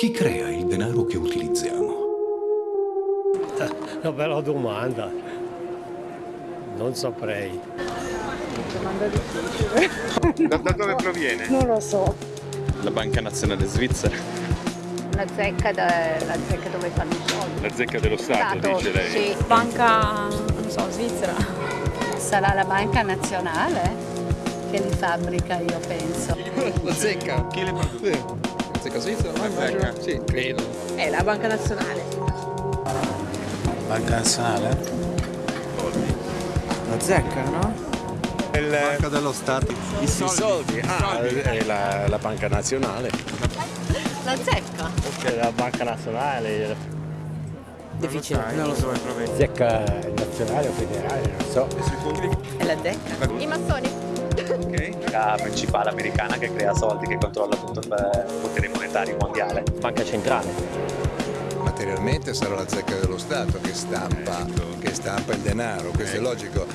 Chi crea il denaro che utilizziamo? Una bella domanda. Non saprei. Da, da dove proviene? Non lo so. La Banca Nazionale Svizzera. La zecca, da, la zecca dove fanno i soldi. La zecca dello Stato, Stato, dice lei. Sì. Banca, non so, svizzera. Sarà la banca nazionale che li fabbrica, io penso. La zecca. Chi le produce? Zecca svizzera? La zecca? Sì, credo. È la Banca Nazionale. Banca Nazionale? La zecca, no? Banca dello Stato. I soldi, ah, è la, la Banca Nazionale. La zecca? La Banca Nazionale, Difficile. Non lo so, proviene. zecca nazionale o federale, non so. È la zecca. I massoni. La principale americana che crea soldi, che controlla tutto il potere monetario mondiale. Banca centrale. Materialmente sarà la zecca dello Stato che stampa, che stampa il denaro, questo è logico.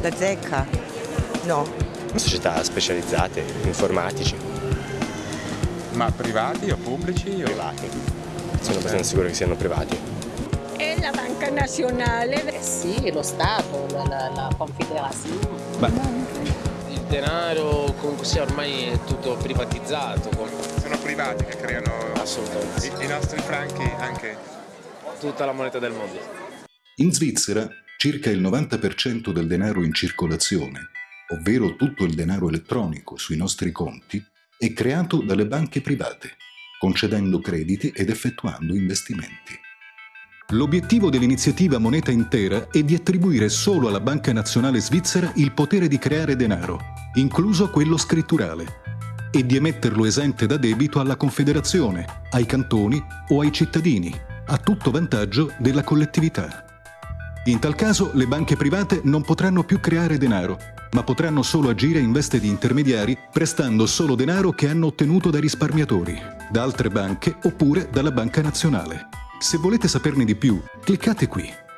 La zecca? No. Società specializzate, informatici. Ma privati o pubblici? O... Privati. Sono abbastanza sicuro che siano privati. È la banca nazionale. Eh sì, lo Stato, la, la, la confederazione. Il denaro comunque sia ormai è tutto privatizzato. Sono privati che creano Assolutamente. i, i nostri franchi anche. Tutta la moneta del mondo. In Svizzera, circa il 90% del denaro in circolazione, ovvero tutto il denaro elettronico sui nostri conti, è creato dalle banche private, concedendo crediti ed effettuando investimenti. L'obiettivo dell'iniziativa Moneta Intera è di attribuire solo alla Banca Nazionale Svizzera il potere di creare denaro, incluso quello scritturale, e di emetterlo esente da debito alla Confederazione, ai cantoni o ai cittadini, a tutto vantaggio della collettività. In tal caso le banche private non potranno più creare denaro, ma potranno solo agire in veste di intermediari prestando solo denaro che hanno ottenuto dai risparmiatori, da altre banche oppure dalla Banca Nazionale. Se volete saperne di più, cliccate qui.